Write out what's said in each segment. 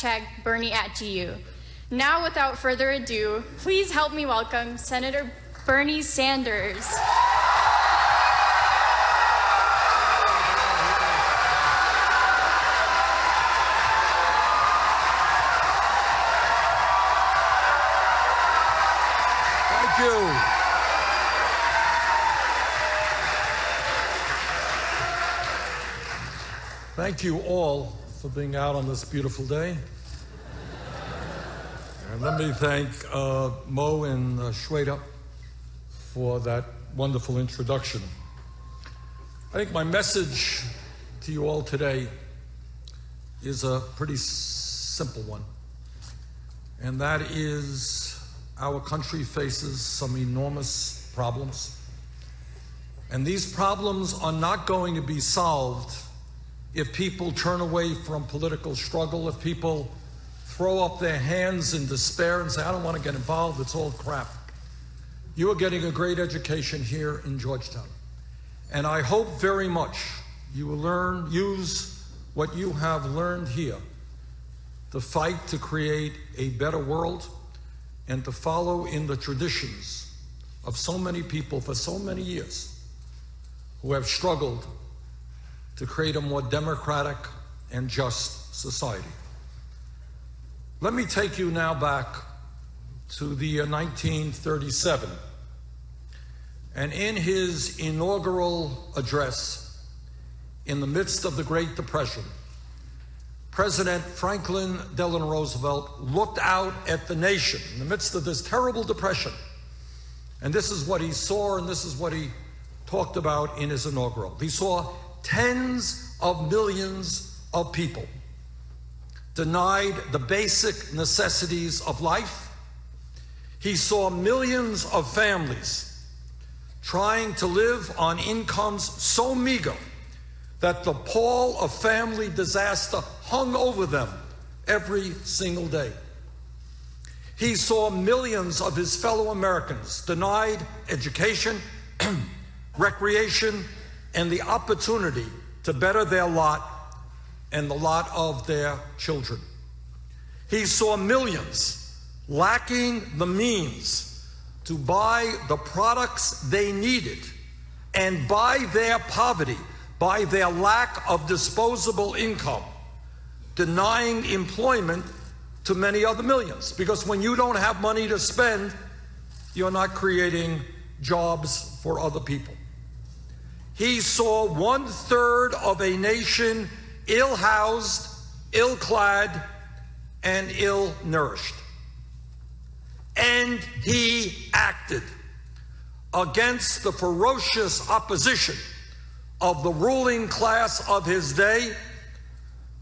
hashtag Bernie at GU. Now, without further ado, please help me welcome Senator Bernie Sanders. Thank you. Thank you all for being out on this beautiful day. And let me thank uh, Mo and uh, Shweta for that wonderful introduction. I think my message to you all today is a pretty simple one, and that is our country faces some enormous problems. And these problems are not going to be solved if people turn away from political struggle, if people throw up their hands in despair and say, I don't want to get involved, it's all crap. You are getting a great education here in Georgetown. And I hope very much you will learn, use what you have learned here to fight to create a better world and to follow in the traditions of so many people for so many years who have struggled to create a more democratic and just society. Let me take you now back to the uh, 1937. And in his inaugural address, in the midst of the Great Depression, President Franklin Delano Roosevelt looked out at the nation in the midst of this terrible depression. And this is what he saw, and this is what he talked about in his inaugural. He saw tens of millions of people denied the basic necessities of life. He saw millions of families trying to live on incomes so meager that the pall of family disaster hung over them every single day. He saw millions of his fellow Americans denied education, recreation, and the opportunity to better their lot and the lot of their children. He saw millions lacking the means to buy the products they needed, and by their poverty, by their lack of disposable income, denying employment to many other millions. Because when you don't have money to spend, you're not creating jobs for other people. He saw one third of a nation ill housed, ill clad, and ill nourished. And he acted against the ferocious opposition of the ruling class of his day,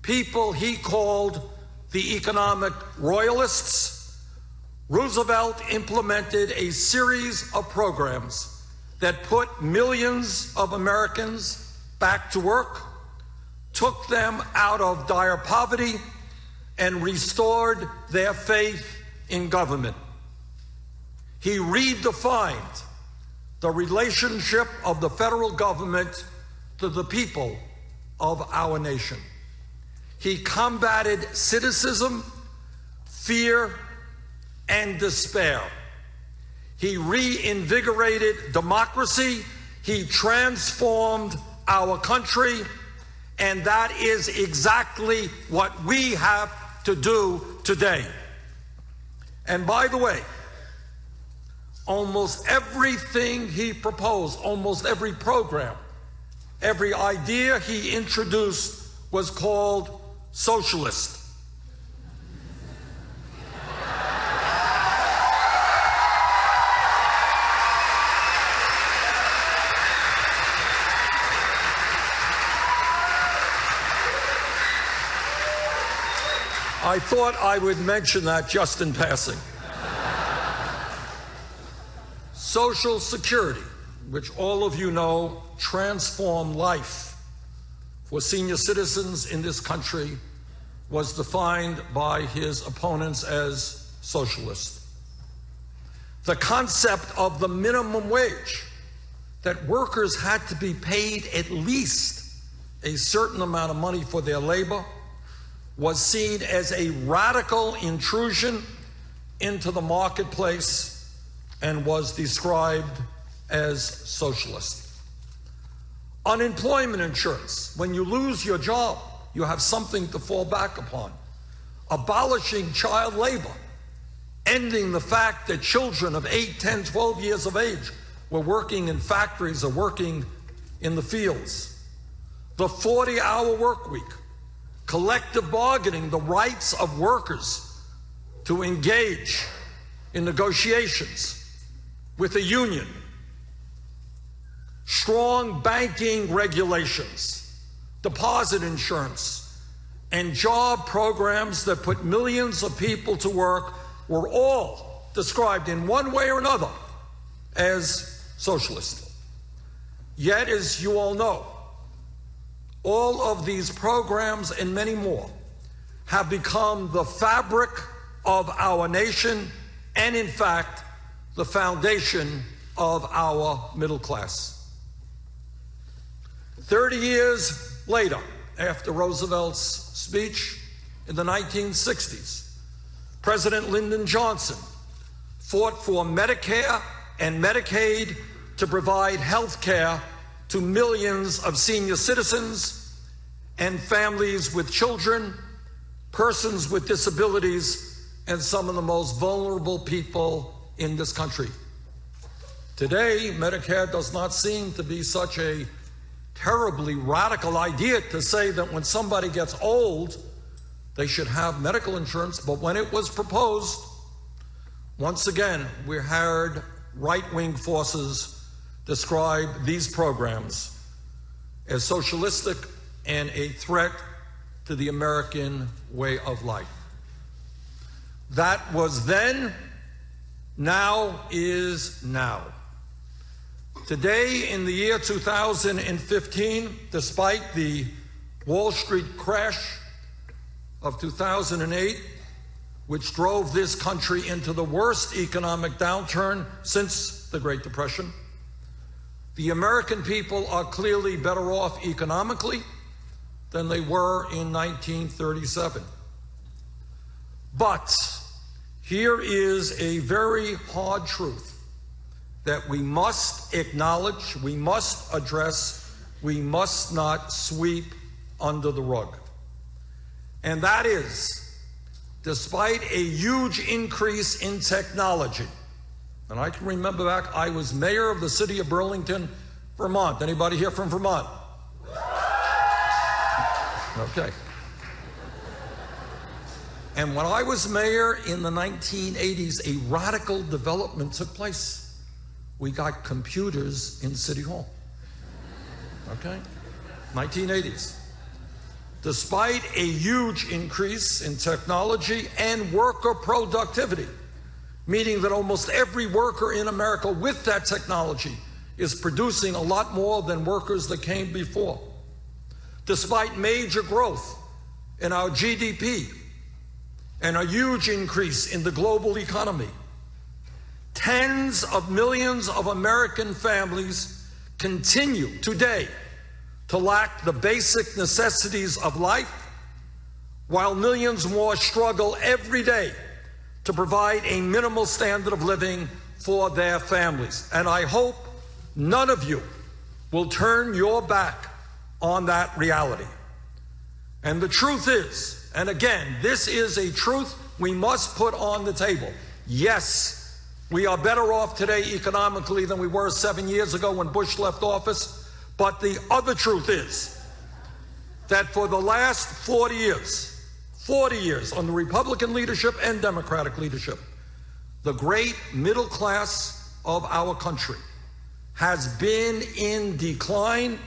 people he called the economic royalists. Roosevelt implemented a series of programs that put millions of Americans back to work, took them out of dire poverty, and restored their faith in government. He redefined the relationship of the federal government to the people of our nation. He combated cynicism, fear, and despair. He reinvigorated democracy. He transformed our country. And that is exactly what we have to do today. And by the way, almost everything he proposed, almost every program, every idea he introduced was called socialist. I thought I would mention that just in passing. Social Security, which all of you know transformed life for senior citizens in this country, was defined by his opponents as socialist. The concept of the minimum wage, that workers had to be paid at least a certain amount of money for their labor, was seen as a radical intrusion into the marketplace and was described as socialist. Unemployment insurance, when you lose your job, you have something to fall back upon. Abolishing child labor, ending the fact that children of 8, 10, 12 years of age were working in factories or working in the fields. The 40 hour work week, collective bargaining, the rights of workers to engage in negotiations with a union, strong banking regulations, deposit insurance, and job programs that put millions of people to work were all described in one way or another as socialist. Yet, as you all know, all of these programs and many more have become the fabric of our nation and, in fact, the foundation of our middle class. 30 years later, after Roosevelt's speech in the 1960s, President Lyndon Johnson fought for Medicare and Medicaid to provide health care to millions of senior citizens and families with children, persons with disabilities, and some of the most vulnerable people in this country. Today, Medicare does not seem to be such a terribly radical idea to say that when somebody gets old, they should have medical insurance. But when it was proposed, once again, we heard right wing forces describe these programs as socialistic and a threat to the American way of life. That was then, now is now. Today, in the year 2015, despite the Wall Street crash of 2008, which drove this country into the worst economic downturn since the Great Depression, the American people are clearly better off economically than they were in 1937. But here is a very hard truth that we must acknowledge, we must address, we must not sweep under the rug. And that is, despite a huge increase in technology, and I can remember back, I was mayor of the city of Burlington, Vermont. Anybody here from Vermont? Okay. And when I was mayor in the 1980s, a radical development took place we got computers in City Hall. Okay? 1980s. Despite a huge increase in technology and worker productivity, meaning that almost every worker in America with that technology is producing a lot more than workers that came before. Despite major growth in our GDP and a huge increase in the global economy, Tens of millions of American families continue today to lack the basic necessities of life, while millions more struggle every day to provide a minimal standard of living for their families. And I hope none of you will turn your back on that reality. And the truth is, and again, this is a truth we must put on the table. Yes, we are better off today economically than we were seven years ago when Bush left office. But the other truth is that for the last 40 years, 40 years under Republican leadership and Democratic leadership, the great middle class of our country has been in decline,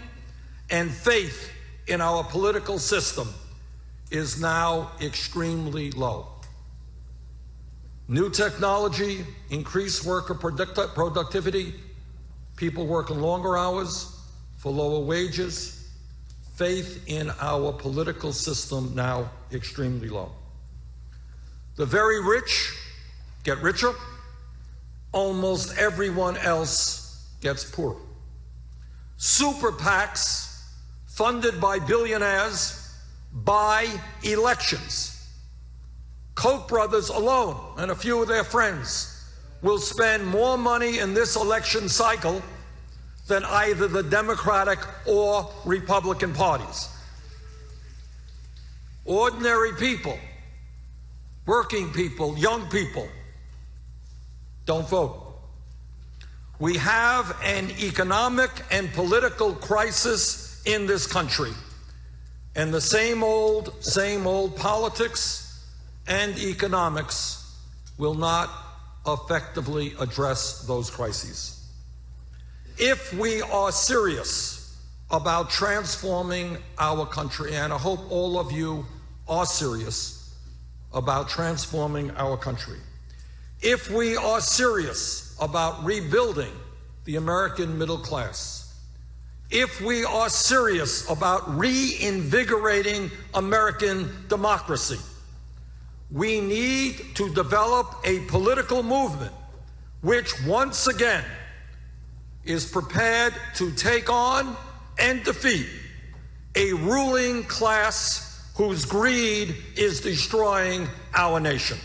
and faith in our political system is now extremely low. New technology, increased worker product- productivity, people working longer hours for lower wages, faith in our political system now extremely low. The very rich get richer, almost everyone else gets poorer. Super PACs, funded by billionaires, buy elections. Koch brothers alone and a few of their friends will spend more money in this election cycle than either the Democratic or Republican parties. Ordinary people, working people, young people, don't vote. We have an economic and political crisis in this country. And the same old, same old politics and economics will not effectively address those crises. If we are serious about transforming our country, and I hope all of you are serious about transforming our country, if we are serious about rebuilding the American middle class, if we are serious about reinvigorating American democracy, we need to develop a political movement which once again is prepared to take on and defeat a ruling class whose greed is destroying our nation.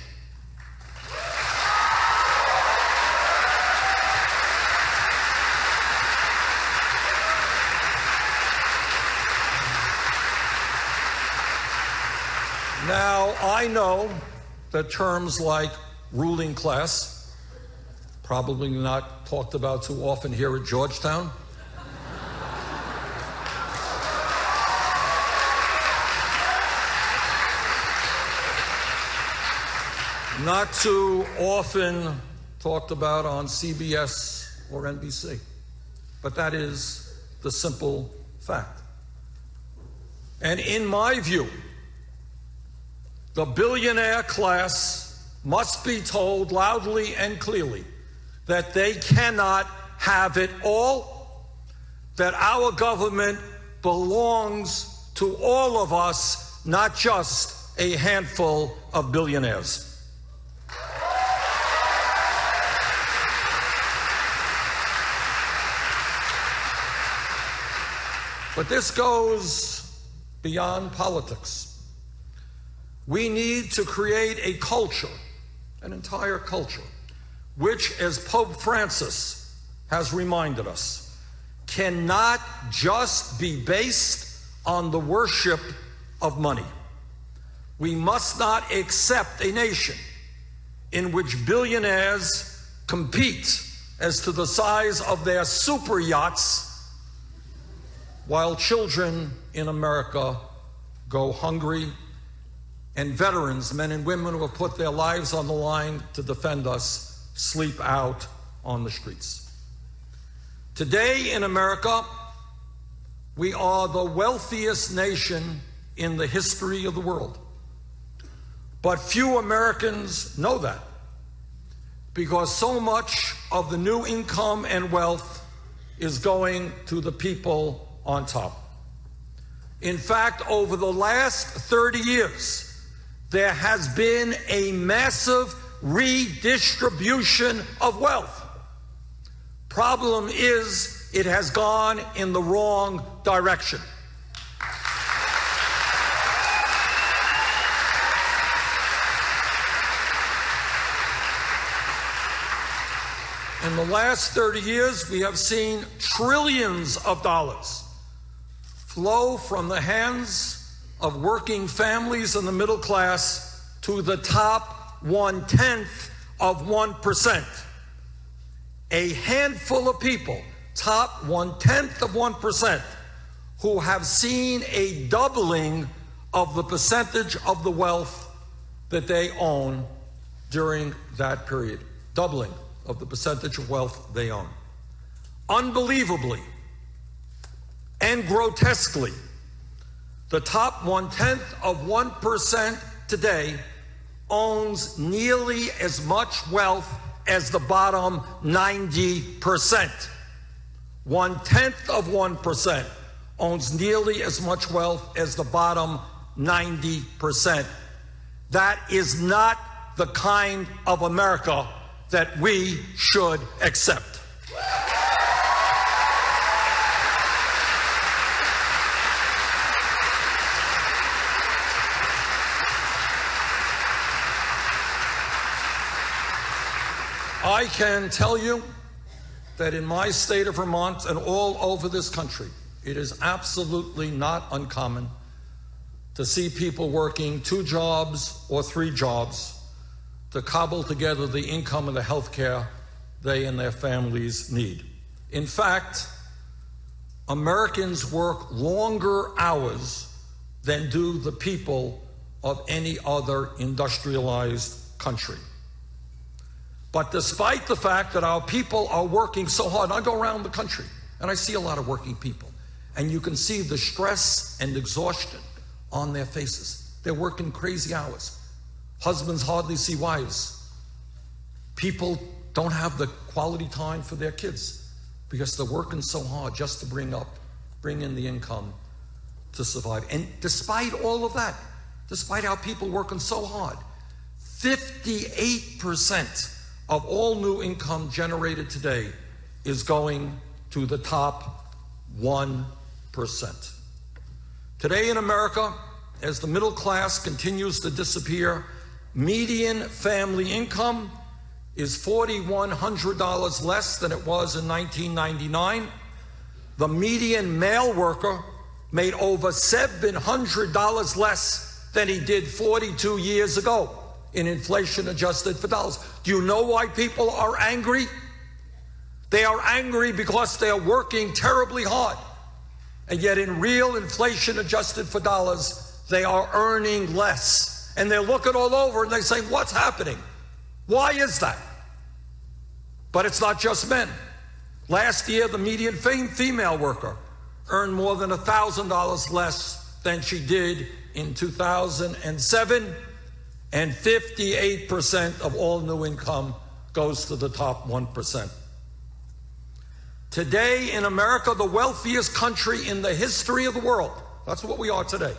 Now, I know that terms like ruling class, probably not talked about too often here at Georgetown. Not too often talked about on CBS or NBC. But that is the simple fact. And in my view, the billionaire class must be told loudly and clearly that they cannot have it all, that our government belongs to all of us, not just a handful of billionaires. But this goes beyond politics. We need to create a culture, an entire culture, which, as Pope Francis has reminded us, cannot just be based on the worship of money. We must not accept a nation in which billionaires compete as to the size of their super yachts while children in America go hungry and veterans, men and women who have put their lives on the line to defend us, sleep out on the streets. Today in America, we are the wealthiest nation in the history of the world. But few Americans know that because so much of the new income and wealth is going to the people on top. In fact, over the last 30 years, there has been a massive redistribution of wealth. Problem is, it has gone in the wrong direction. In the last 30 years, we have seen trillions of dollars flow from the hands of working families in the middle class to the top one tenth of 1%. A handful of people, top one tenth of 1%, who have seen a doubling of the percentage of the wealth that they own during that period. Doubling of the percentage of wealth they own. Unbelievably and grotesquely, the top one tenth of 1% today owns nearly as much wealth as the bottom 90%. One tenth of 1% owns nearly as much wealth as the bottom 90%. That is not the kind of America that we should accept. I can tell you that in my state of Vermont and all over this country, it is absolutely not uncommon to see people working two jobs or three jobs to cobble together the income and the health care they and their families need. In fact, Americans work longer hours than do the people of any other industrialized country. But despite the fact that our people are working so hard, I go around the country and I see a lot of working people, and you can see the stress and exhaustion on their faces. They're working crazy hours. Husbands hardly see wives. People don't have the quality time for their kids because they're working so hard just to bring up, bring in the income to survive. And despite all of that, despite our people working so hard, 58% of all new income generated today is going to the top 1%. Today in America, as the middle class continues to disappear, median family income is $4,100 less than it was in 1999. The median male worker made over $700 less than he did 42 years ago in inflation adjusted for dollars. Do you know why people are angry? They are angry because they are working terribly hard. And yet, in real inflation adjusted for dollars, they are earning less. And they're looking all over and they say, What's happening? Why is that? But it's not just men. Last year, the median female worker earned more than $1,000 less than she did in 2007, and 58% of all new income goes to the top 1%. Today in America, the wealthiest country in the history of the world, that's what we are today.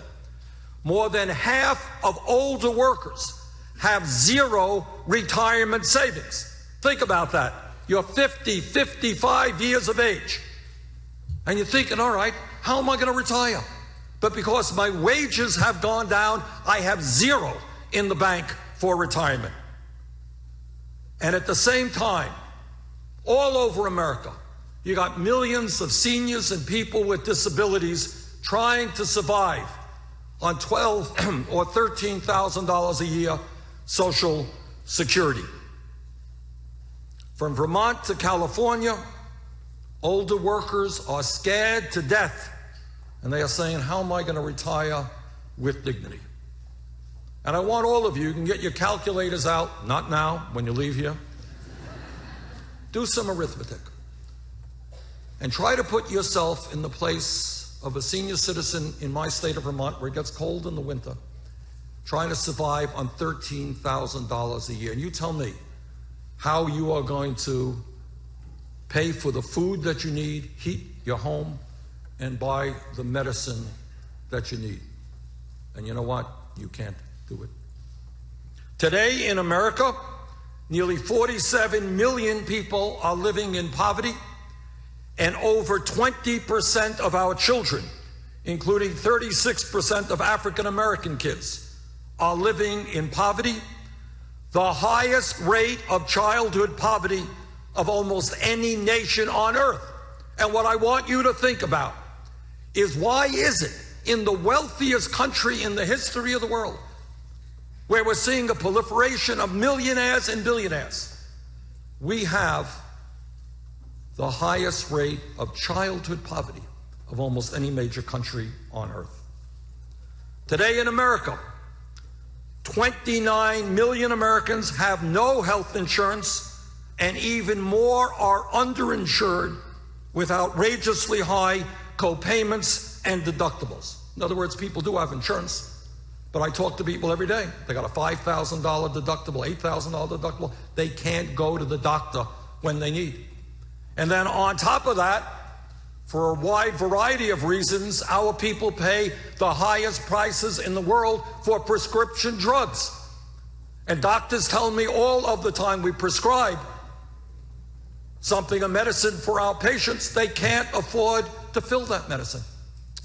More than half of older workers have zero retirement savings. Think about that. You're 50, 55 years of age. And you're thinking, all right, how am I going to retire? But because my wages have gone down, I have zero in the bank for retirement. And at the same time, all over America, you got millions of seniors and people with disabilities trying to survive on 12 or 13,000 dollars a year social security. From Vermont to California, older workers are scared to death and they are saying, How am I going to retire with dignity? And I want all of you, you can get your calculators out, not now, when you leave here. Do some arithmetic and try to put yourself in the place of a senior citizen in my state of Vermont where it gets cold in the winter, trying to survive on $13,000 a year. And you tell me, how you are going to pay for the food that you need, heat your home, and buy the medicine that you need. And you know what? You can't it. Today in America, nearly 47 million people are living in poverty, and over 20% of our children, including 36% of African American kids, are living in poverty the highest rate of childhood poverty of almost any nation on earth. And what I want you to think about is why is it in the wealthiest country in the history of the world where we're seeing a proliferation of millionaires and billionaires, we have the highest rate of childhood poverty of almost any major country on earth. Today in America, 29 million Americans have no health insurance, and even more are underinsured with outrageously high co-payments and deductibles. In other words, people do have insurance, but I talk to people every day. They got a $5,000 deductible, $8,000 deductible. They can't go to the doctor when they need. And then on top of that, for a wide variety of reasons, our people pay the highest prices in the world for prescription drugs. And doctors tell me all of the time we prescribe something, a medicine for our patients, they can't afford to fill that medicine,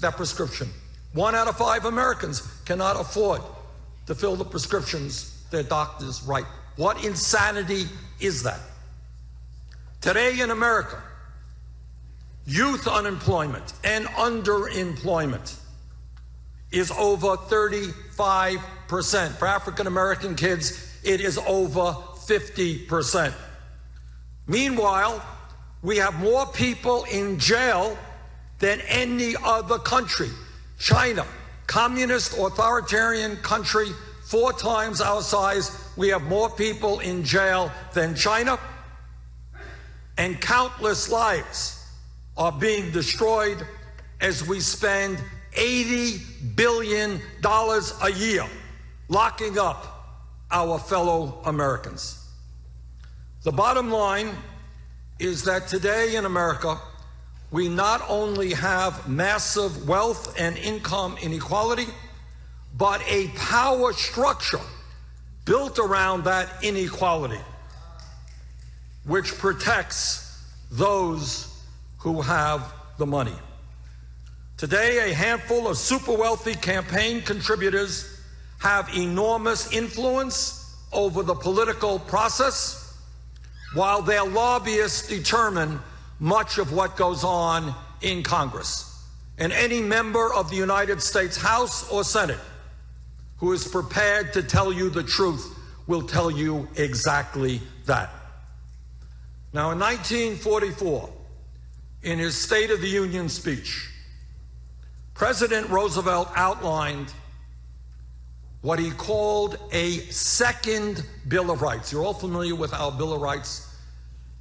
that prescription. One out of five Americans cannot afford to fill the prescriptions their doctors write. What insanity is that? Today in America, youth unemployment and underemployment is over 35%. For African American kids, it is over 50%. Meanwhile, we have more people in jail than any other country. China, communist authoritarian country, four times our size, we have more people in jail than China, and countless lives are being destroyed as we spend $80 billion a year locking up our fellow Americans. The bottom line is that today in America, we not only have massive wealth and income inequality, but a power structure built around that inequality, which protects those who have the money. Today, a handful of super wealthy campaign contributors have enormous influence over the political process, while their lobbyists determine much of what goes on in Congress. And any member of the United States House or Senate who is prepared to tell you the truth will tell you exactly that. Now, in 1944, in his State of the Union speech, President Roosevelt outlined what he called a second Bill of Rights. You're all familiar with our Bill of Rights.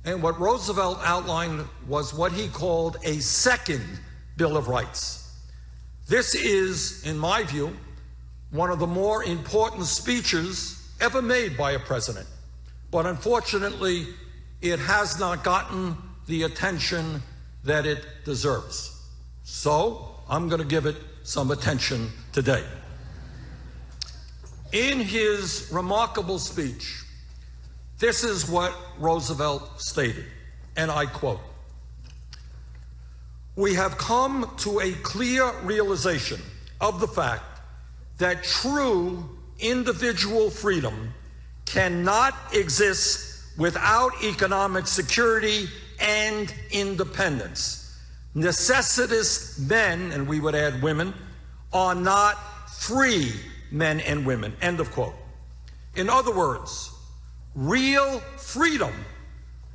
And what Roosevelt outlined was what he called a second Bill of Rights. This is, in my view, one of the more important speeches ever made by a president. But unfortunately, it has not gotten the attention that it deserves. So, I'm going to give it some attention today. In his remarkable speech, this is what Roosevelt stated, and I quote We have come to a clear realization of the fact that true individual freedom cannot exist without economic security and independence. Necessitous men, and we would add women, are not free men and women. End of quote. In other words, real freedom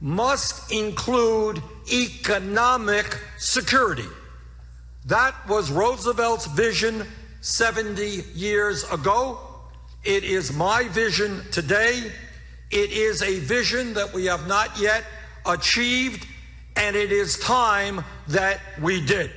must include economic security. That was Roosevelt's vision 70 years ago. It is my vision today. It is a vision that we have not yet achieved and it is time that we did.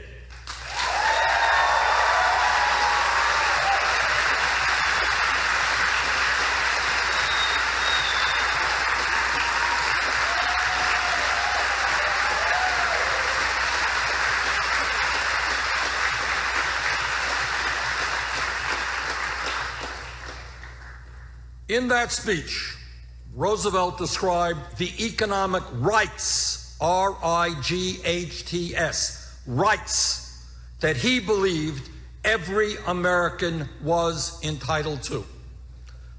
In that speech, Roosevelt described the economic rights R I G H T S, rights that he believed every American was entitled to.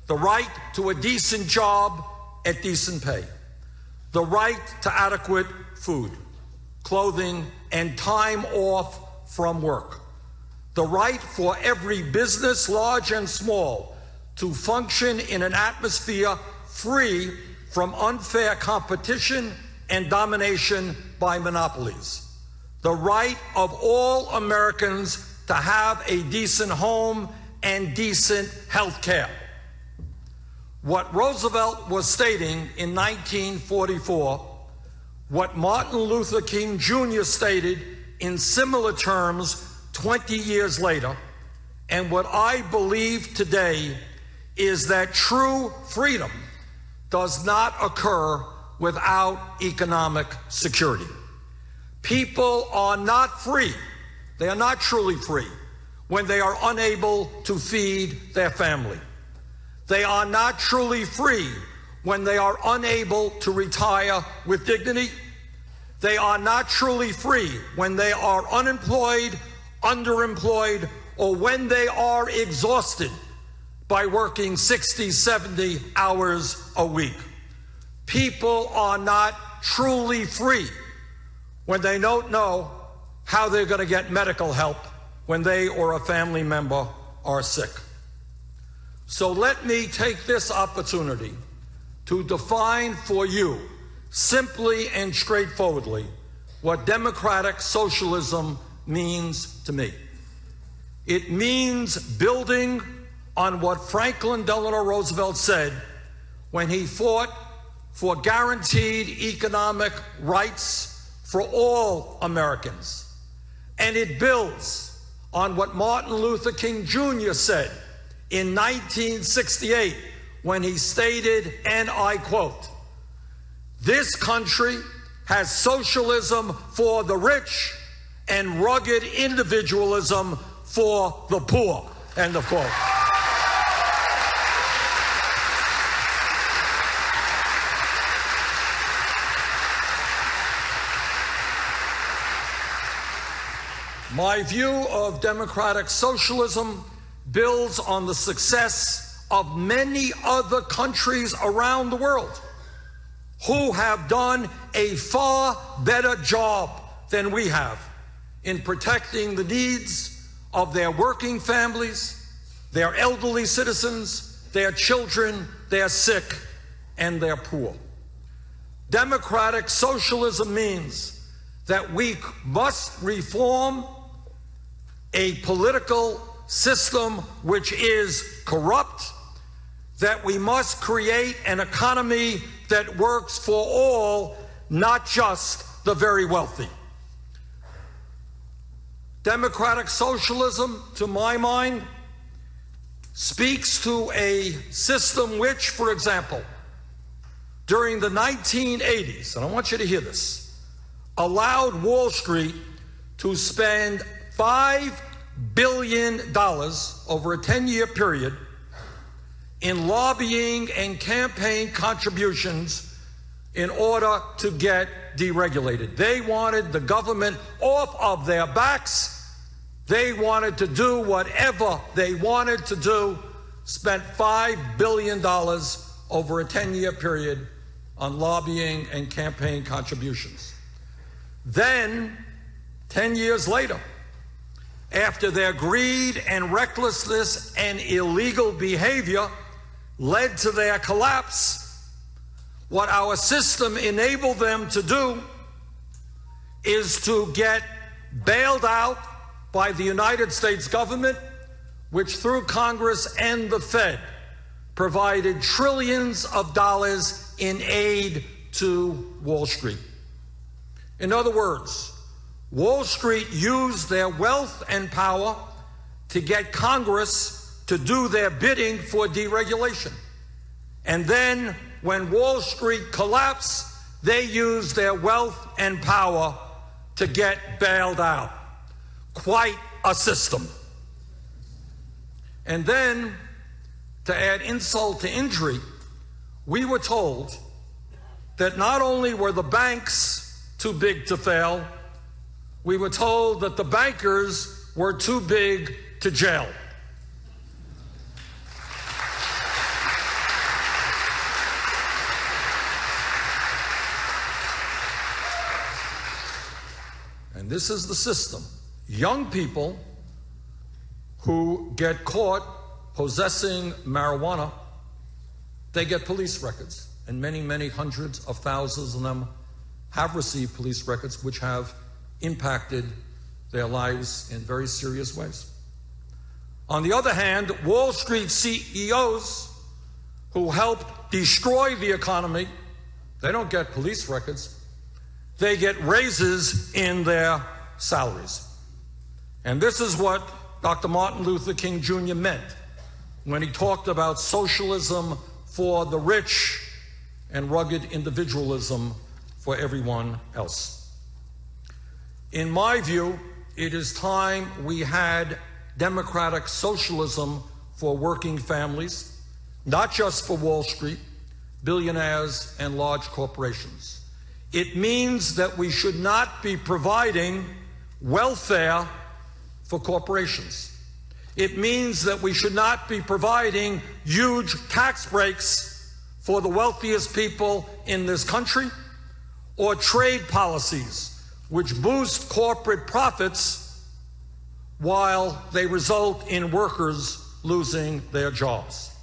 The right to a decent job at decent pay, the right to adequate food, clothing, and time off from work, the right for every business, large and small, to function in an atmosphere free from unfair competition and domination by monopolies. The right of all Americans to have a decent home and decent health care. What Roosevelt was stating in 1944, what Martin Luther King Jr. stated in similar terms 20 years later, and what I believe today is that true freedom does not occur without economic security. People are not free, they are not truly free when they are unable to feed their family. They are not truly free when they are unable to retire with dignity. They are not truly free when they are unemployed, underemployed, or when they are exhausted by working 60, 70 hours a week. People are not truly free when they don't know how they're going to get medical help when they or a family member are sick. So let me take this opportunity to define for you, simply and straightforwardly, what democratic socialism means to me. It means building on what Franklin Delano Roosevelt said when he fought for guaranteed economic rights for all Americans. And it builds on what Martin Luther King Jr. said in 1968 when he stated, and I quote, This country has socialism for the rich and rugged individualism for the poor. End of quote. My view of democratic socialism builds on the success of many other countries around the world who have done a far better job than we have in protecting the needs of their working families, their elderly citizens, their children, their sick, and their poor. Democratic socialism means that we must reform a political system which is corrupt, that we must create an economy that works for all, not just the very wealthy. Democratic socialism, to my mind, speaks to a system which, for example, during the 1980s, and I want you to hear this, allowed Wall Street to spend $5 billion over a 10 year period in lobbying and campaign contributions in order to get deregulated. They wanted the government off of their backs. They wanted to do whatever they wanted to do, spent $5 billion over a 10 year period on lobbying and campaign contributions. Then, 10 years later, after their greed and recklessness and illegal behavior led to their collapse, what our system enabled them to do is to get bailed out by the United States government, which through Congress and the Fed provided trillions of dollars in aid to Wall Street. In other words, Wall Street used their wealth and power to get Congress to do their bidding for deregulation. And then, when Wall Street collapsed, they used their wealth and power to get bailed out. Quite a system. And then, to add insult to injury, we were told that not only were the banks too big to fail, we were told that the bankers were too big to jail. And this is the system. Young people who get caught possessing marijuana, they get police records. And many, many hundreds of thousands of them have received police records which have impacted their lives in very serious ways. On the other hand, Wall Street CEOs who helped destroy the economy, they don't get police records, they get raises in their salaries. And this is what Dr. Martin Luther King Jr. meant when he talked about socialism for the rich and rugged individualism for everyone else. In my view, it is time we had democratic socialism for working families, not just for Wall Street, billionaires, and large corporations. It means that we should not be providing welfare for corporations. It means that we should not be providing huge tax breaks for the wealthiest people in this country or trade policies which boost corporate profits while they result in workers losing their jobs.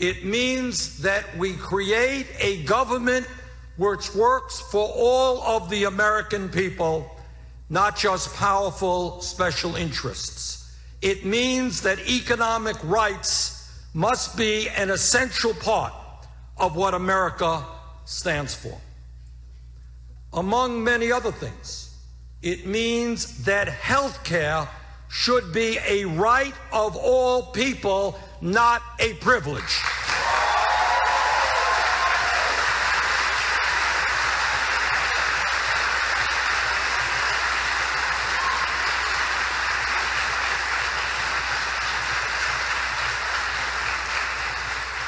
It means that we create a government which works for all of the American people, not just powerful special interests. It means that economic rights must be an essential part of what America stands for. Among many other things, it means that health care should be a right of all people, not a privilege.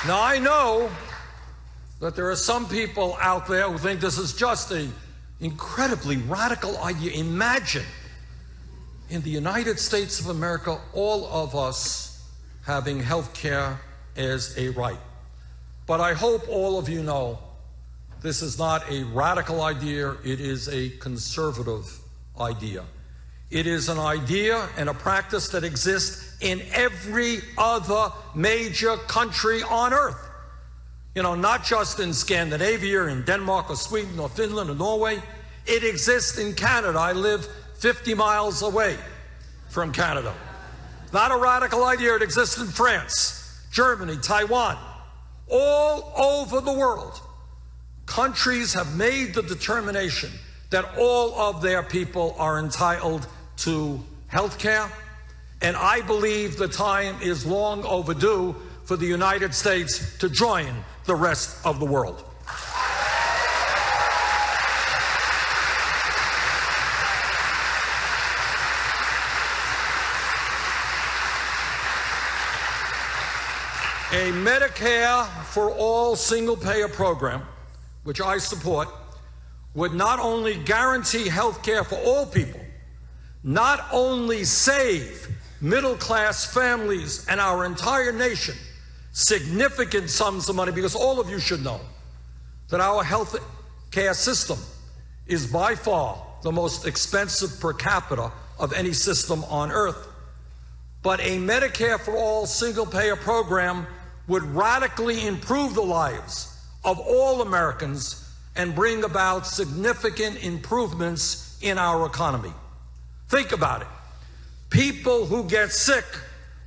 Now, I know that there are some people out there who think this is just an incredibly radical idea. Imagine in the United States of America, all of us having health care as a right. But I hope all of you know this is not a radical idea, it is a conservative idea. It is an idea and a practice that exists in every other major country on earth. You know, not just in Scandinavia, in Denmark, or Sweden, or Finland, or Norway. It exists in Canada. I live 50 miles away from Canada. Not a radical idea. It exists in France, Germany, Taiwan, all over the world. Countries have made the determination that all of their people are entitled to health care. And I believe the time is long overdue for the United States to join the rest of the world. A Medicare for all single payer program, which I support, would not only guarantee health care for all people, not only save middle class families and our entire nation significant sums of money, because all of you should know that our health care system is by far the most expensive per capita of any system on earth. But a Medicare for All single payer program would radically improve the lives of all Americans and bring about significant improvements in our economy. Think about it. People who get sick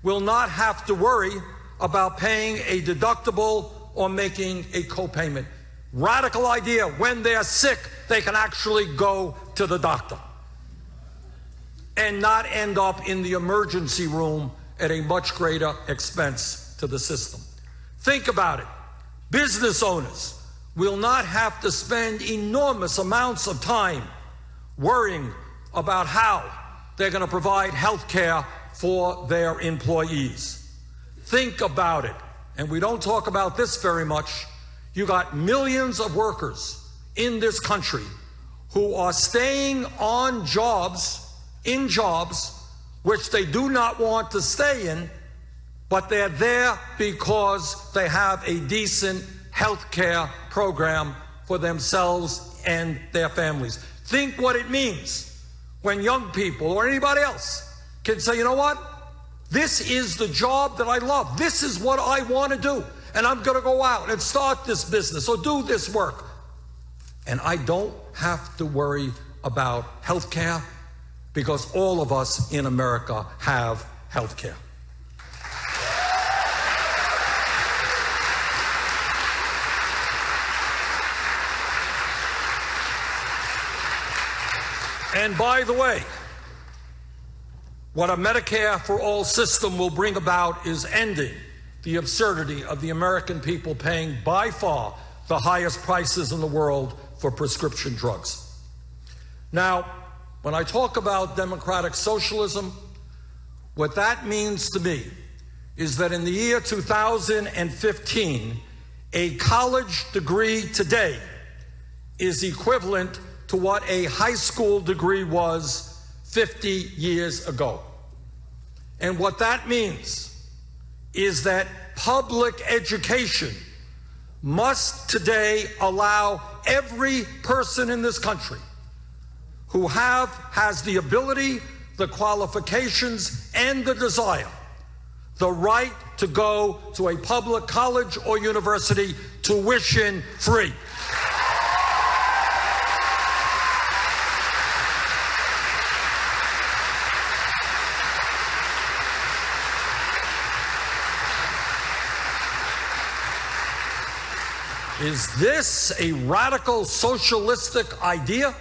will not have to worry about paying a deductible or making a copayment. Radical idea. When they're sick, they can actually go to the doctor and not end up in the emergency room at a much greater expense to the system. Think about it. Business owners will not have to spend enormous amounts of time worrying about how they're going to provide health care for their employees. Think about it. And we don't talk about this very much. You got millions of workers in this country who are staying on jobs, in jobs, which they do not want to stay in, but they're there because they have a decent health care program for themselves and their families. Think what it means when young people or anybody else can say, you know what? This is the job that I love. This is what I want to do. And I'm going to go out and start this business or do this work. And I don't have to worry about health care because all of us in America have health care. And by the way, what a Medicare for all system will bring about is ending the absurdity of the American people paying by far the highest prices in the world for prescription drugs. Now, when I talk about democratic socialism, what that means to me is that in the year 2015, a college degree today is equivalent to what a high school degree was 50 years ago. And what that means is that public education must today allow every person in this country who have has the ability, the qualifications, and the desire, the right to go to a public college or university tuition free. Is this a radical socialistic idea?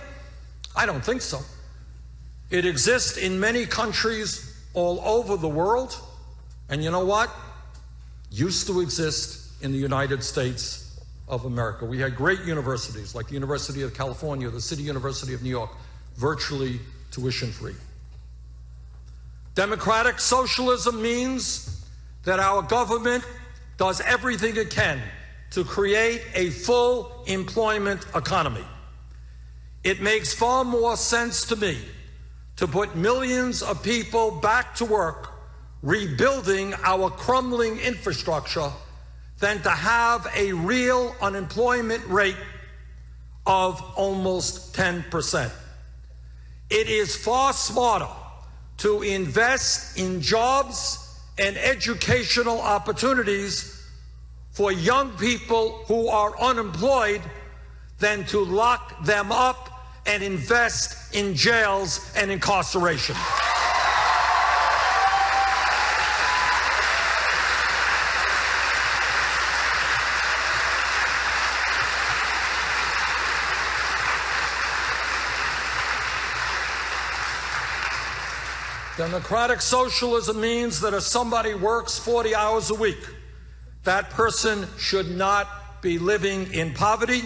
I don't think so. It exists in many countries all over the world. And you know what? Used to exist in the United States of America. We had great universities like the University of California, the City University of New York, virtually tuition free. Democratic socialism means that our government does everything it can to create a full employment economy. It makes far more sense to me to put millions of people back to work rebuilding our crumbling infrastructure than to have a real unemployment rate of almost 10%. It is far smarter to invest in jobs and educational opportunities for young people who are unemployed than to lock them up and invest in jails and incarceration. Democratic socialism means that if somebody works 40 hours a week, that person should not be living in poverty,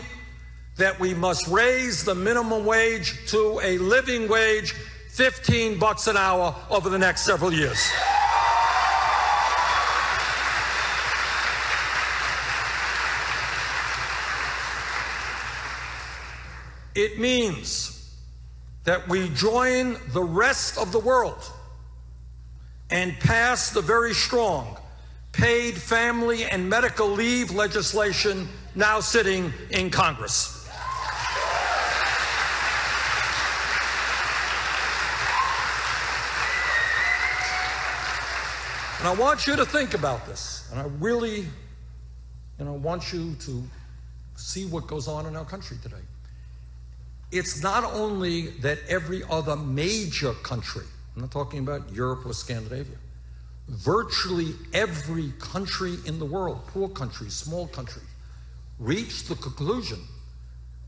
that we must raise the minimum wage to a living wage, 15 bucks an hour over the next several years. It means that we join the rest of the world and pass the very strong paid family and medical leave legislation now sitting in Congress. And I want you to think about this. And I really, you know, want you to see what goes on in our country today. It's not only that every other major country, I'm not talking about Europe or Scandinavia, virtually every country in the world, poor countries, small countries, reached the conclusion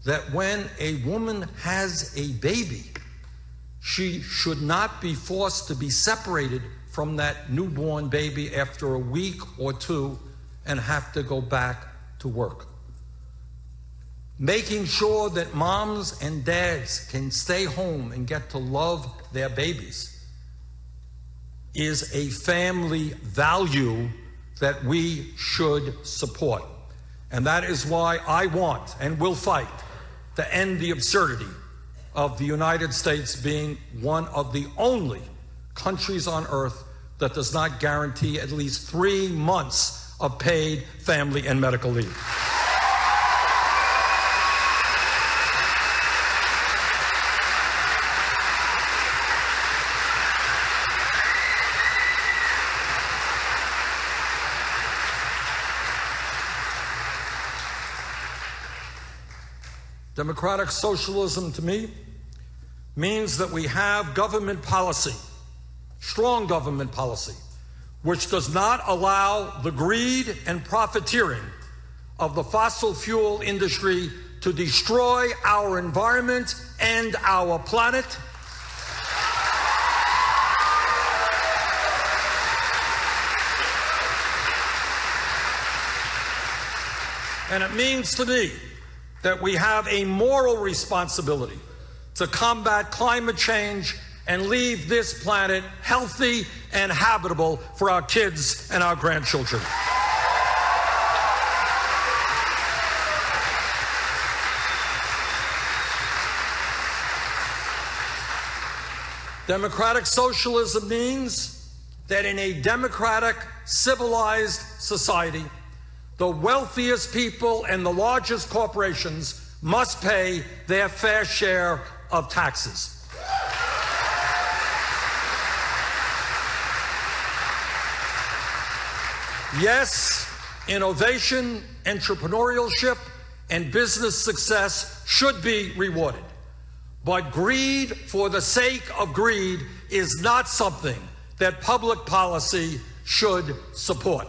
that when a woman has a baby, she should not be forced to be separated from that newborn baby after a week or two and have to go back to work. Making sure that moms and dads can stay home and get to love their babies is a family value that we should support. And that is why I want and will fight to end the absurdity of the United States being one of the only countries on earth that does not guarantee at least three months of paid family and medical leave. Democratic socialism to me means that we have government policy, strong government policy, which does not allow the greed and profiteering of the fossil fuel industry to destroy our environment and our planet. And it means to me that we have a moral responsibility to combat climate change and leave this planet healthy and habitable for our kids and our grandchildren. Democratic socialism means that in a democratic, civilized society, the wealthiest people and the largest corporations must pay their fair share of taxes. Yes, innovation, entrepreneurship, and business success should be rewarded. But greed for the sake of greed is not something that public policy should support.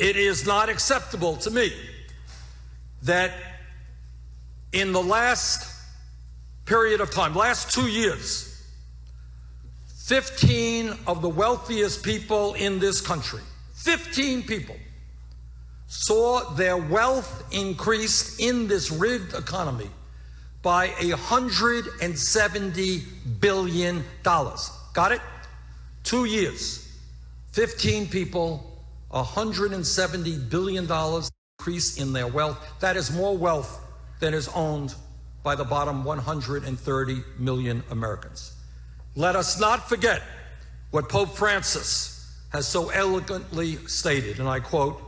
It is not acceptable to me that in the last period of time, last two years, 15 of the wealthiest people in this country, 15 people, saw their wealth increase in this rigged economy by $170 billion. Got it? Two years, 15 people, $170 billion increase in their wealth. That is more wealth than is owned by the bottom 130 million Americans. Let us not forget what Pope Francis has so elegantly stated, and I quote,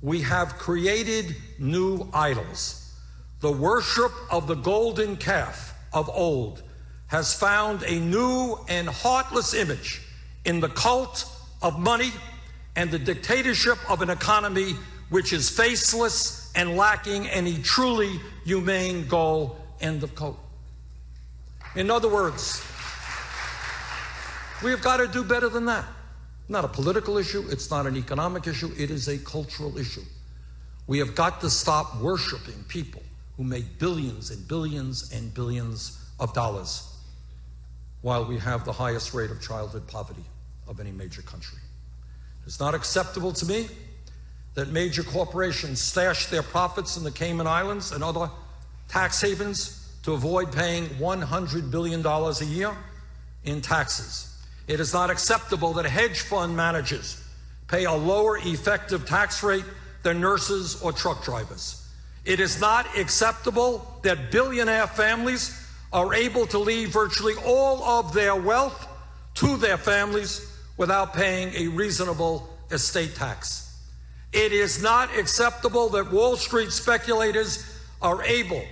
we have created new idols. The worship of the golden calf of old has found a new and heartless image in the cult of money and the dictatorship of an economy which is faceless and lacking any truly humane goal. End of quote. In other words, we have got to do better than that. Not a political issue, it's not an economic issue, it is a cultural issue. We have got to stop worshiping people who make billions and billions and billions of dollars while we have the highest rate of childhood poverty of any major country. It's not acceptable to me that major corporations stash their profits in the Cayman Islands and other tax havens to avoid paying $100 billion a year in taxes. It is not acceptable that hedge fund managers pay a lower effective tax rate than nurses or truck drivers. It is not acceptable that billionaire families are able to leave virtually all of their wealth to their families without paying a reasonable estate tax. It is not acceptable that Wall Street speculators are able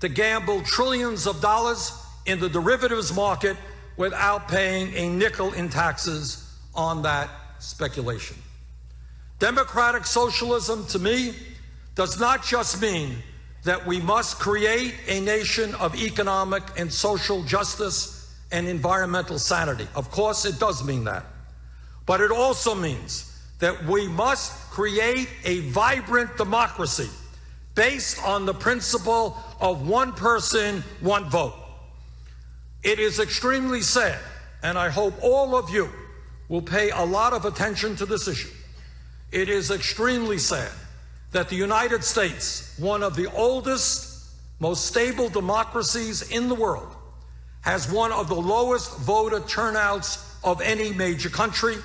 to gamble trillions of dollars in the derivatives market without paying a nickel in taxes on that speculation. Democratic socialism, to me, does not just mean that we must create a nation of economic and social justice and environmental sanity. Of course, it does mean that. But it also means that we must create a vibrant democracy based on the principle of one person, one vote. It is extremely sad, and I hope all of you will pay a lot of attention to this issue. It is extremely sad that the United States, one of the oldest, most stable democracies in the world, has one of the lowest voter turnouts of any major country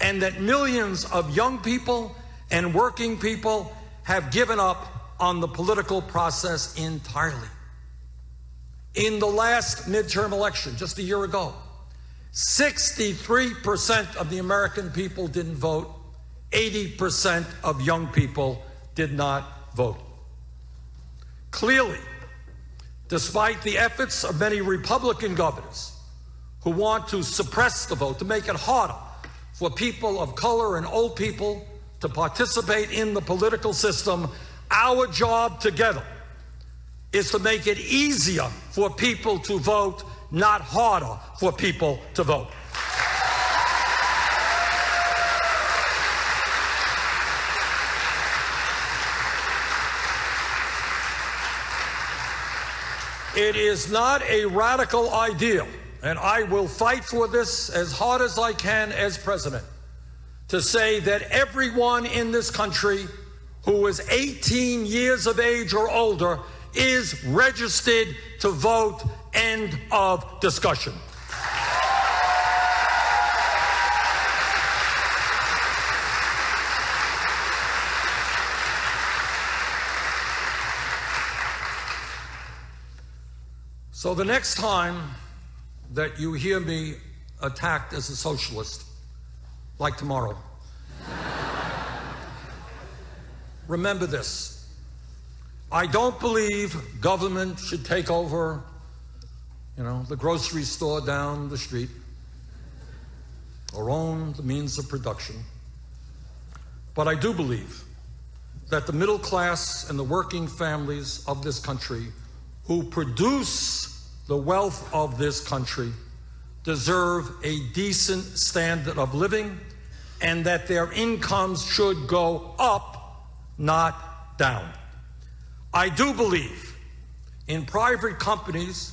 and that millions of young people and working people have given up on the political process entirely. In the last midterm election, just a year ago, 63% of the American people didn't vote, 80% of young people did not vote. Clearly, despite the efforts of many Republican governors who want to suppress the vote, to make it harder for people of color and old people to participate in the political system. Our job together is to make it easier for people to vote, not harder for people to vote. It is not a radical ideal and I will fight for this as hard as I can as president, to say that everyone in this country who is 18 years of age or older is registered to vote. End of discussion. So the next time that you hear me attacked as a socialist, like tomorrow. Remember this. I don't believe government should take over, you know, the grocery store down the street or own the means of production. But I do believe that the middle class and the working families of this country who produce the wealth of this country deserve a decent standard of living and that their incomes should go up, not down. I do believe in private companies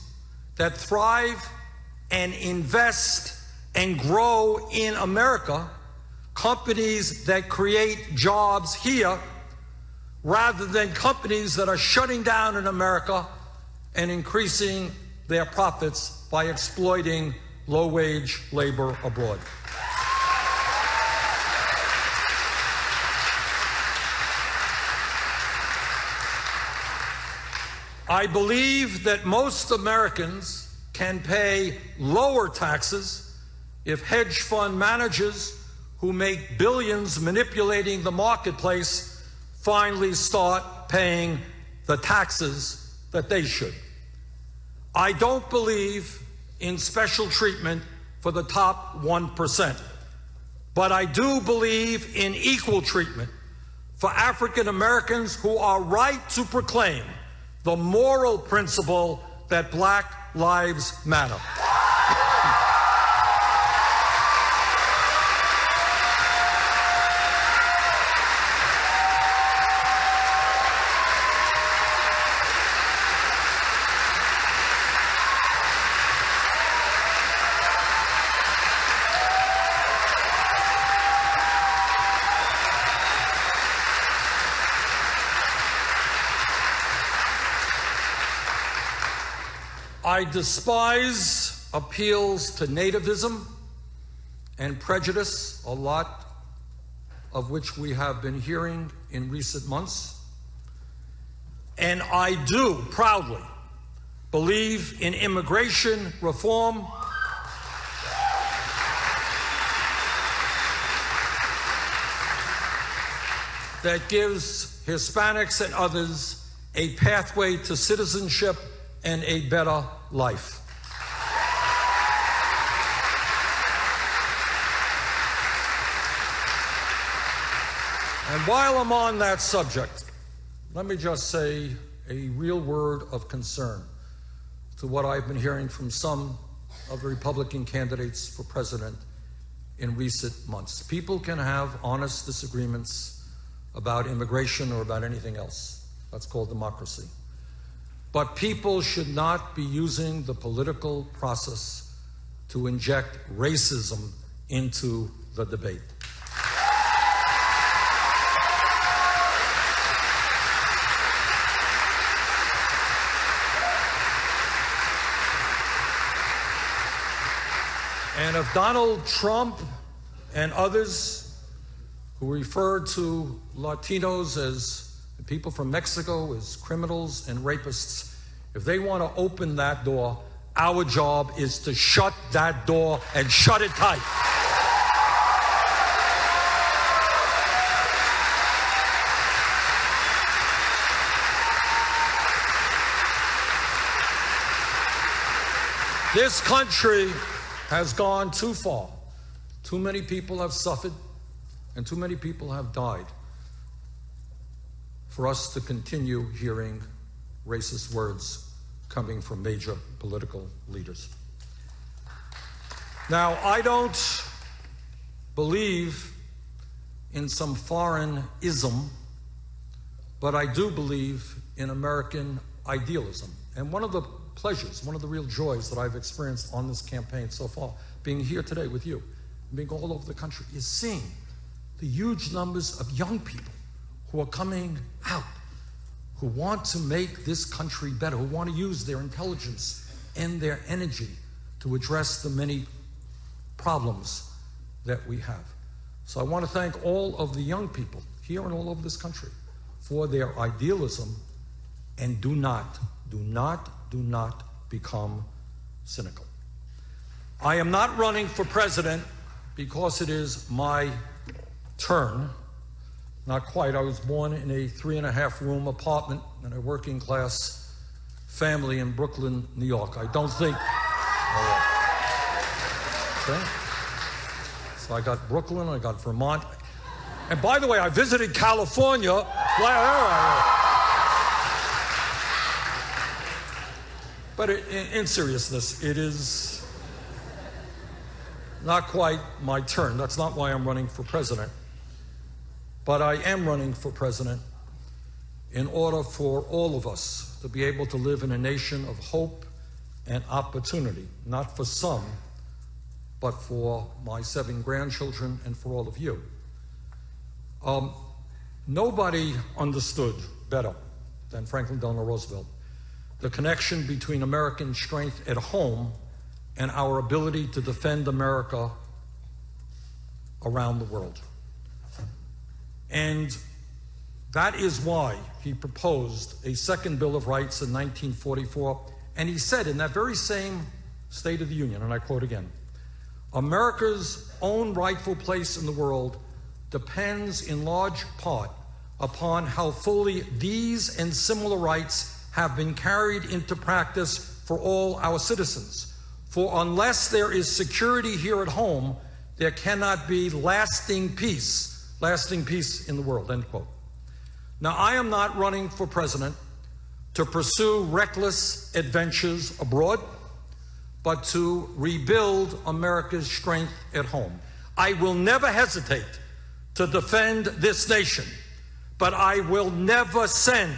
that thrive and invest and grow in America, companies that create jobs here rather than companies that are shutting down in America and increasing their profits by exploiting low wage labor abroad. I believe that most Americans can pay lower taxes if hedge fund managers who make billions manipulating the marketplace finally start paying the taxes that they should. I don't believe in special treatment for the top 1%, but I do believe in equal treatment for African Americans who are right to proclaim the moral principle that Black Lives Matter. I despise appeals to nativism and prejudice, a lot of which we have been hearing in recent months. And I do proudly believe in immigration reform. That gives Hispanics and others a pathway to citizenship and a better life. And while I'm on that subject, let me just say a real word of concern to what I've been hearing from some of the Republican candidates for president in recent months. People can have honest disagreements about immigration or about anything else. That's called democracy. But people should not be using the political process to inject racism into the debate. And if Donald Trump and others who refer to Latinos as people from Mexico as criminals and rapists, if they want to open that door, our job is to shut that door and shut it tight. This country has gone too far. Too many people have suffered, and too many people have died for us to continue hearing racist words coming from major political leaders. Now, I don't believe in some foreign ism, but I do believe in American idealism. And one of the pleasures, one of the real joys that I've experienced on this campaign so far, being here today with you, being all over the country, is seeing the huge numbers of young people who are coming out, who want to make this country better, who want to use their intelligence and their energy to address the many problems that we have. So I want to thank all of the young people here and all over this country for their idealism and do not, do not, do not become cynical. I am not running for president because it is my turn. Not quite. I was born in a three and a half room apartment in a working class family in Brooklyn, New York. I don't think. Okay. So I got Brooklyn, I got Vermont. And by the way, I visited California. But in seriousness, it is not quite my turn. That's not why I'm running for president. But I am running for president in order for all of us to be able to live in a nation of hope and opportunity, not for some, but for my seven grandchildren and for all of you. Um, nobody understood better than Franklin Delano Roosevelt the connection between American strength at home and our ability to defend America around the world. And that is why he proposed a second Bill of Rights in 1944. And he said in that very same State of the Union, and I quote again America's own rightful place in the world depends in large part upon how fully these and similar rights have been carried into practice for all our citizens. For unless there is security here at home, there cannot be lasting peace, lasting peace in the world. End quote. Now, I am not running for president to pursue reckless adventures abroad, but to rebuild America's strength at home. I will never hesitate to defend this nation, but I will never send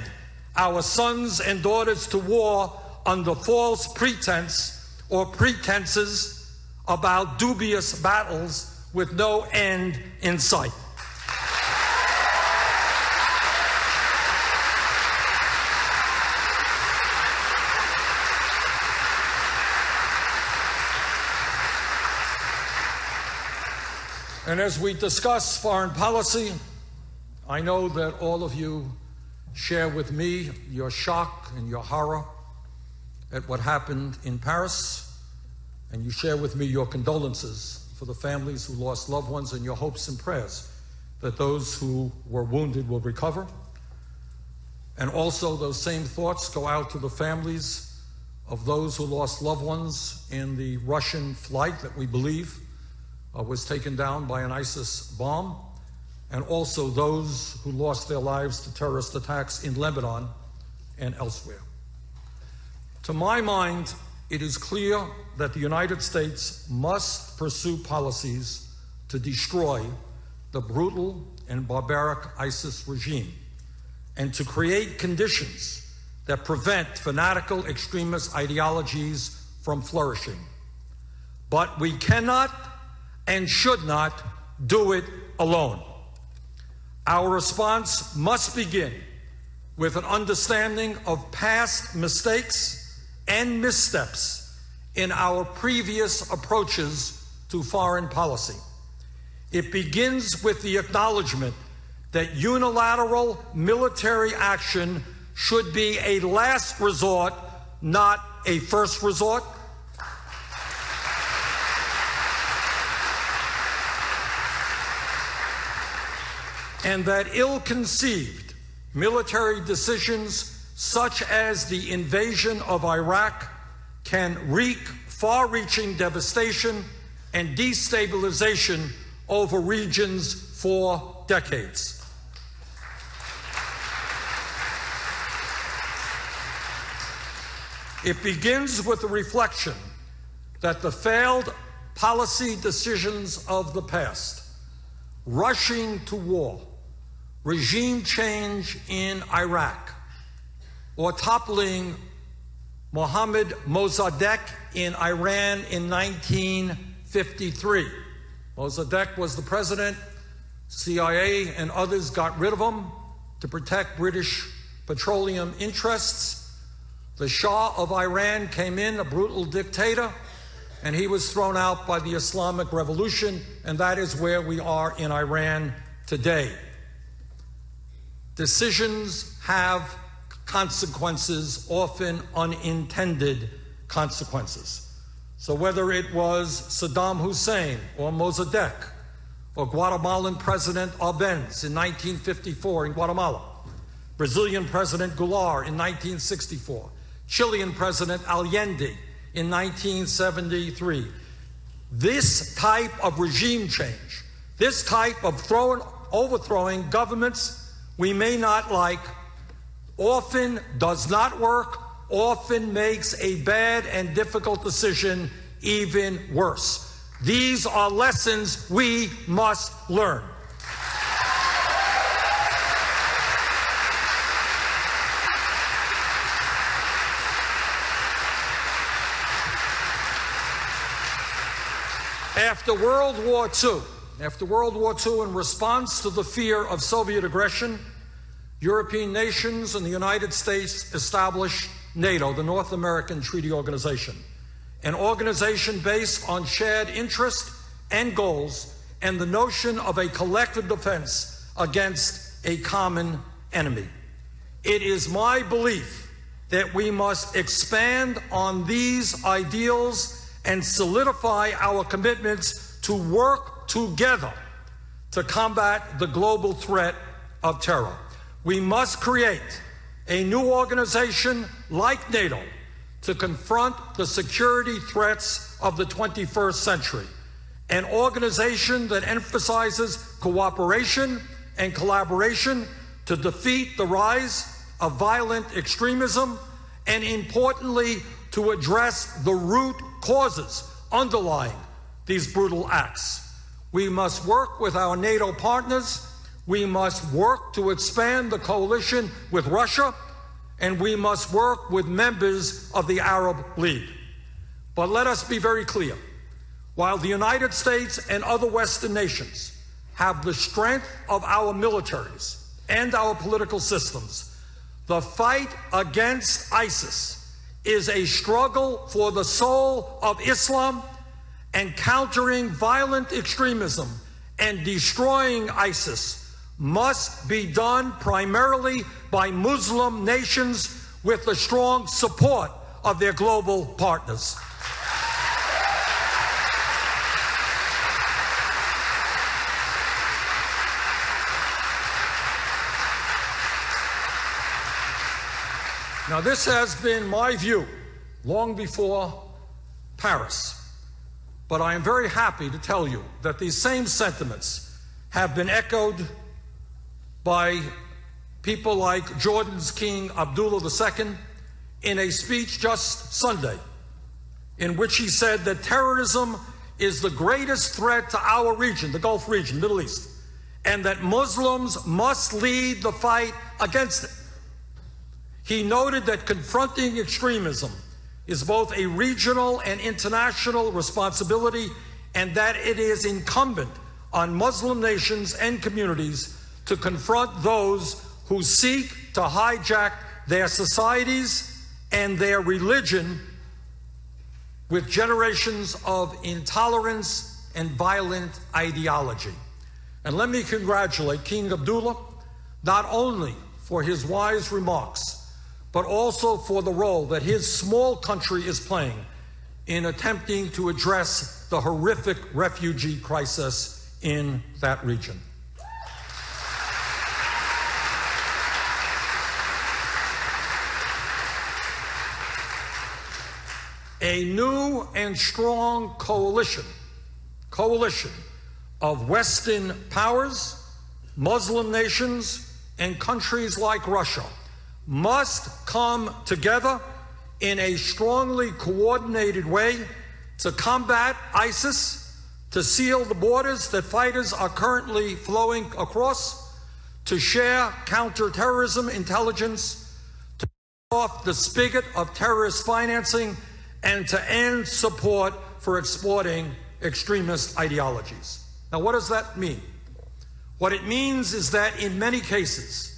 our sons and daughters to war under false pretense or pretenses about dubious battles with no end in sight. And as we discuss foreign policy, I know that all of you share with me your shock and your horror at what happened in Paris, and you share with me your condolences for the families who lost loved ones and your hopes and prayers that those who were wounded will recover. And also, those same thoughts go out to the families of those who lost loved ones in the Russian flight that we believe uh, was taken down by an ISIS bomb and also those who lost their lives to terrorist attacks in Lebanon and elsewhere. To my mind, it is clear that the United States must pursue policies to destroy the brutal and barbaric ISIS regime and to create conditions that prevent fanatical extremist ideologies from flourishing. But we cannot and should not do it alone. Our response must begin with an understanding of past mistakes and missteps in our previous approaches to foreign policy. It begins with the acknowledgement that unilateral military action should be a last resort, not a first resort. And that ill conceived military decisions, such as the invasion of Iraq, can wreak far reaching devastation and destabilization over regions for decades. It begins with the reflection that the failed policy decisions of the past, rushing to war, regime change in Iraq or toppling Mohammad Mossadegh in Iran in 1953. Mossadegh was the president. CIA and others got rid of him to protect British petroleum interests. The Shah of Iran came in, a brutal dictator, and he was thrown out by the Islamic Revolution, and that is where we are in Iran today. Decisions have consequences, often unintended consequences. So whether it was Saddam Hussein or Mossadegh or Guatemalan President Arbenz in 1954 in Guatemala, Brazilian President Goulart in 1964, Chilean President Allende in 1973. This type of regime change, this type of throwing, overthrowing governments we may not like, often does not work, often makes a bad and difficult decision even worse. These are lessons we must learn. After World War II, after World War II, in response to the fear of Soviet aggression, European nations and the United States established NATO, the North American Treaty Organization, an organization based on shared interest and goals and the notion of a collective defense against a common enemy. It is my belief that we must expand on these ideals and solidify our commitments to work together to combat the global threat of terror. We must create a new organization like NATO to confront the security threats of the 21st century, an organization that emphasizes cooperation and collaboration to defeat the rise of violent extremism, and importantly, to address the root causes underlying these brutal acts. We must work with our NATO partners we must work to expand the coalition with Russia, and we must work with members of the Arab League. But let us be very clear. While the United States and other Western nations have the strength of our militaries and our political systems, the fight against ISIS is a struggle for the soul of Islam and countering violent extremism and destroying ISIS must be done primarily by Muslim nations with the strong support of their global partners. Now, this has been my view long before Paris, but I am very happy to tell you that these same sentiments have been echoed by people like Jordan's King Abdullah II in a speech just Sunday, in which he said that terrorism is the greatest threat to our region, the Gulf region, Middle East, and that Muslims must lead the fight against it. He noted that confronting extremism is both a regional and international responsibility, and that it is incumbent on Muslim nations and communities to confront those who seek to hijack their societies and their religion with generations of intolerance and violent ideology. And let me congratulate King Abdullah not only for his wise remarks, but also for the role that his small country is playing in attempting to address the horrific refugee crisis in that region. a new and strong coalition, coalition of Western powers, Muslim nations, and countries like Russia must come together in a strongly coordinated way to combat ISIS, to seal the borders that fighters are currently flowing across, to share counterterrorism intelligence, to off the spigot of terrorist financing and to end support for exporting extremist ideologies. Now, what does that mean? What it means is that in many cases,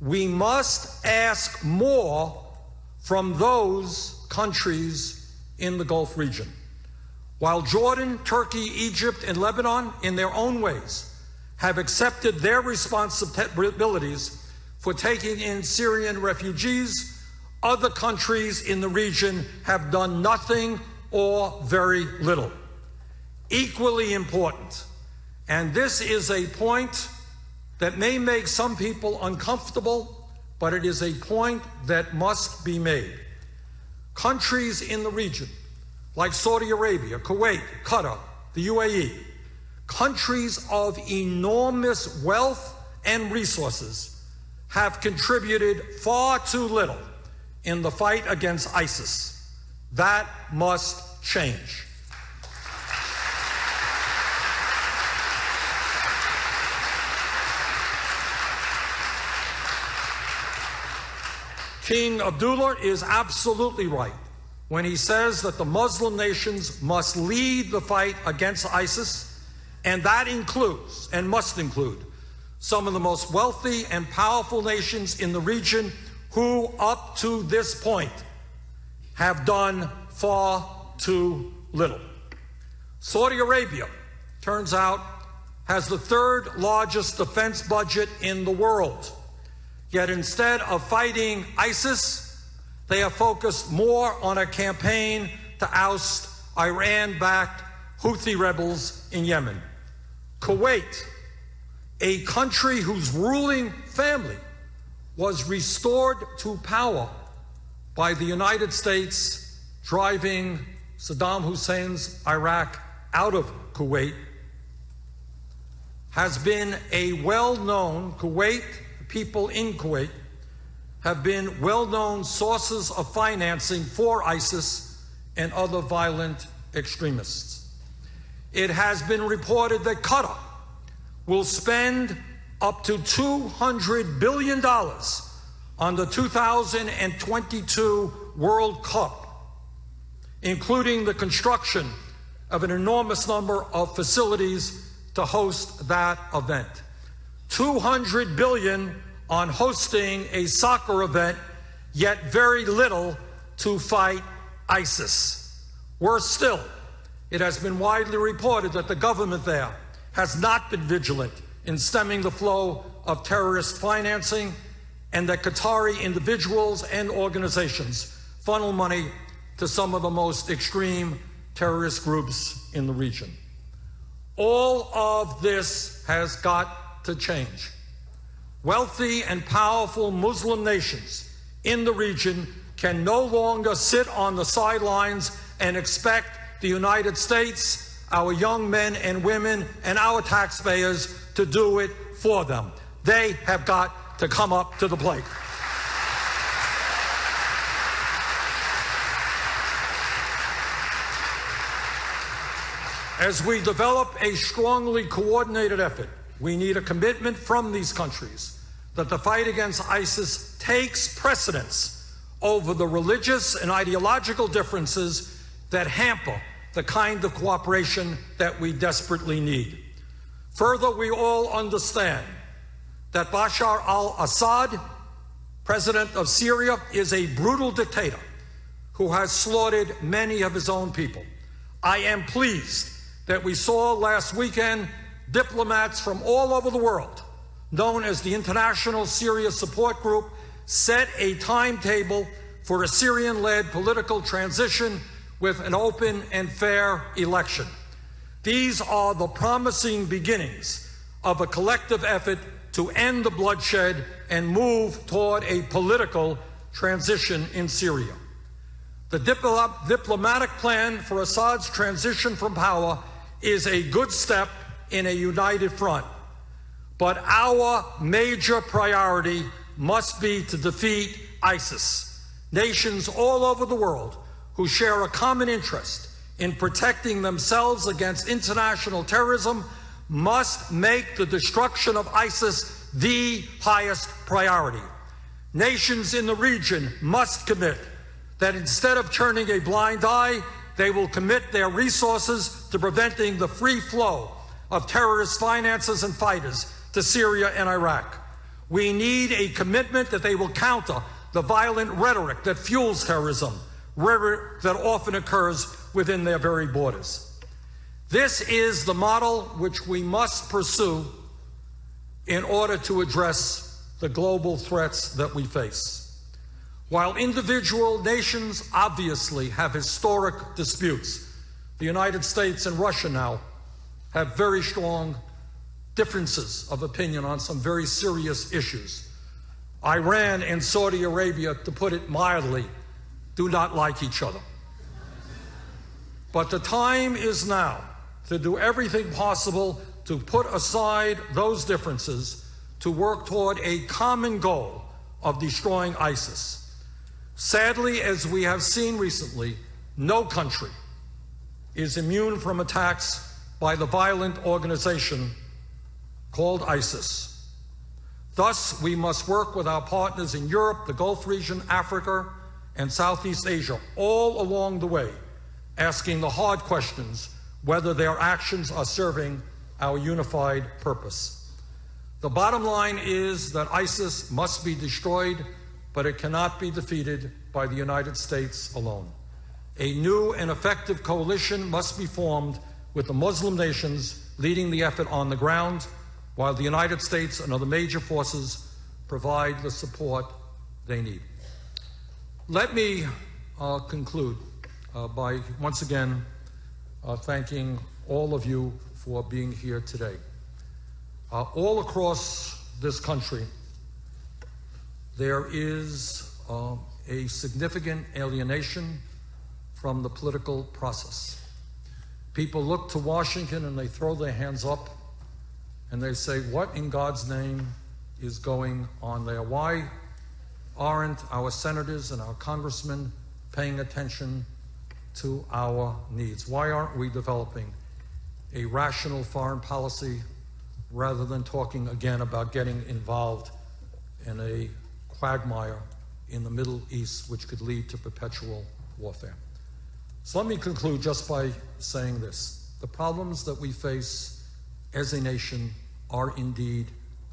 we must ask more from those countries in the Gulf region. While Jordan, Turkey, Egypt, and Lebanon, in their own ways, have accepted their responsibilities for taking in Syrian refugees, other countries in the region have done nothing or very little. Equally important, and this is a point that may make some people uncomfortable, but it is a point that must be made. Countries in the region, like Saudi Arabia, Kuwait, Qatar, the UAE, countries of enormous wealth and resources, have contributed far too little in the fight against ISIS. That must change. King Abdullah is absolutely right when he says that the Muslim nations must lead the fight against ISIS, and that includes and must include some of the most wealthy and powerful nations in the region who, up to this point, have done far too little. Saudi Arabia, turns out, has the third largest defense budget in the world. Yet instead of fighting ISIS, they have focused more on a campaign to oust Iran backed Houthi rebels in Yemen. Kuwait, a country whose ruling family was restored to power by the United States driving Saddam Hussein's Iraq out of Kuwait, has been a well known Kuwait people in Kuwait have been well known sources of financing for ISIS and other violent extremists. It has been reported that Qatar will spend up to $200 billion on the 2022 World Cup, including the construction of an enormous number of facilities to host that event. 200 billion on hosting a soccer event, yet very little to fight ISIS. Worse still, it has been widely reported that the government there has not been vigilant in stemming the flow of terrorist financing and that Qatari individuals and organizations funnel money to some of the most extreme terrorist groups in the region. All of this has got to change. Wealthy and powerful Muslim nations in the region can no longer sit on the sidelines and expect the United States, our young men and women, and our taxpayers to do it for them. They have got to come up to the plate. As we develop a strongly coordinated effort we need a commitment from these countries that the fight against ISIS takes precedence over the religious and ideological differences that hamper the kind of cooperation that we desperately need. Further, we all understand that Bashar al Assad, president of Syria, is a brutal dictator who has slaughtered many of his own people. I am pleased that we saw last weekend diplomats from all over the world, known as the International Syria Support Group, set a timetable for a Syrian led political transition with an open and fair election. These are the promising beginnings of a collective effort to end the bloodshed and move toward a political transition in Syria. The diplomatic plan for Assad's transition from power is a good step in a united front. But our major priority must be to defeat ISIS. Nations all over the world who share a common interest in protecting themselves against international terrorism must make the destruction of ISIS the highest priority. Nations in the region must commit that instead of turning a blind eye, they will commit their resources to preventing the free flow of terrorist finances and fighters to Syria and Iraq. We need a commitment that they will counter the violent rhetoric that fuels terrorism, rhetoric that often occurs within their very borders. This is the model which we must pursue in order to address the global threats that we face. While individual nations obviously have historic disputes, the United States and Russia now have very strong differences of opinion on some very serious issues. Iran and Saudi Arabia, to put it mildly, do not like each other. But the time is now to do everything possible to put aside those differences to work toward a common goal of destroying ISIS. Sadly, as we have seen recently, no country is immune from attacks by the violent organization called ISIS. Thus, we must work with our partners in Europe, the Gulf region, Africa, and Southeast Asia all along the way, asking the hard questions whether their actions are serving our unified purpose. The bottom line is that ISIS must be destroyed, but it cannot be defeated by the United States alone. A new and effective coalition must be formed with the Muslim nations leading the effort on the ground, while the United States and other major forces provide the support they need. Let me uh, conclude uh, by once again uh, thanking all of you for being here today. Uh, all across this country, there is uh, a significant alienation from the political process. People look to Washington and they throw their hands up and they say, What in God's name is going on there? Why aren't our senators and our congressmen paying attention to our needs? Why aren't we developing a rational foreign policy rather than talking again about getting involved in a quagmire in the Middle East, which could lead to perpetual warfare? So let me conclude just by saying this. The problems that we face as a nation are indeed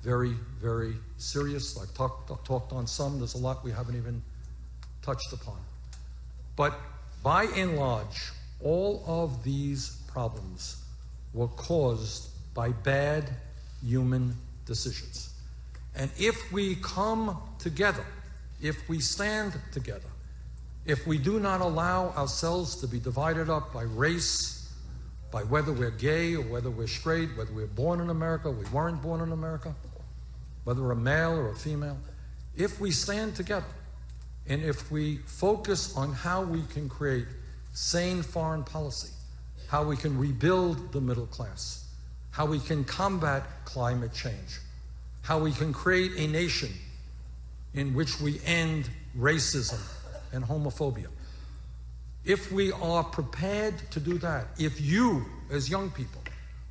very, very serious. I've talked, talked on some, there's a lot we haven't even touched upon. But by and large, all of these problems were caused by bad human decisions. And if we come together, if we stand together, if we do not allow ourselves to be divided up by race, by whether we're gay or whether we're straight, whether we're born in America, we weren't born in America, whether we're a male or a female, if we stand together and if we focus on how we can create sane foreign policy, how we can rebuild the middle class, how we can combat climate change, how we can create a nation in which we end racism and homophobia. If we are prepared to do that, if you, as young people,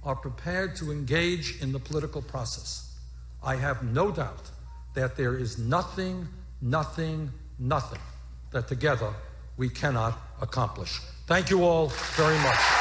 are prepared to engage in the political process, I have no doubt that there is nothing, nothing, nothing that together we cannot accomplish. Thank you all very much.